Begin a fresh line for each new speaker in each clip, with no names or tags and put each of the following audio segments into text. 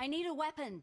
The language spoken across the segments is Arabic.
I need a weapon.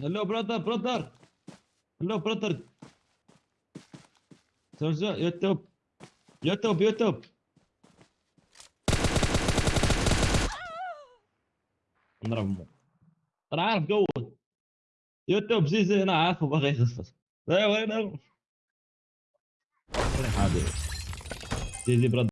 هلو برادر برادر هلو برادر سرجع يوتيوب يوتيوب يوتيوب نضرب مو أنا عارف قوة يوتيوب زي زي أنا عارفه بغى يخصص وين وين حبيبي زي زي برادر